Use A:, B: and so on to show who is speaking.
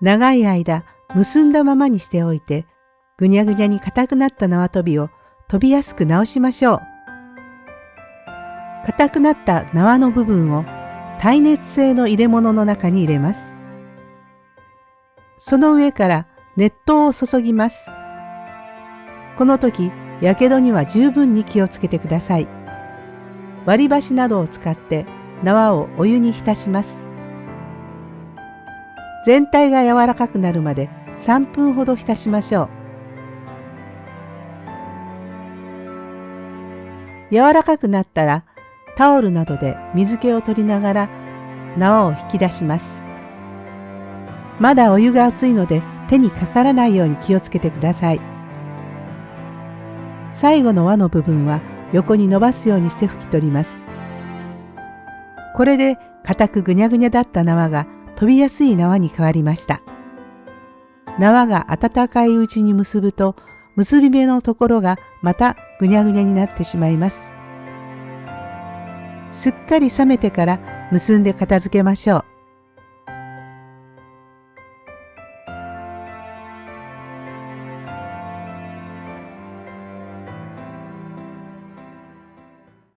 A: 長い間結んだままにしておいて、ぐにゃぐにゃに硬くなった縄跳びを飛びやすく直しましょう。硬くなった縄の部分を耐熱性の入れ物の中に入れます。その上から熱湯を注ぎます。この時、やけどには十分に気をつけてください。割り箸などを使って縄をお湯に浸します。全体が柔らかくなるまで3分ほど浸しましょう。柔らかくなったらタオルなどで水気を取りながら縄を引き出します。まだお湯が熱いので手にかからないように気をつけてください。最後の輪の部分は横に伸ばすようにして拭き取ります。これで硬くぐにゃぐにゃだった縄が飛びやすい縄に変わりました。縄が温かいうちに結ぶと結び目のところがまたぐにゃぐにゃになってしまいます。すっかり冷めてから結んで片付けましょう。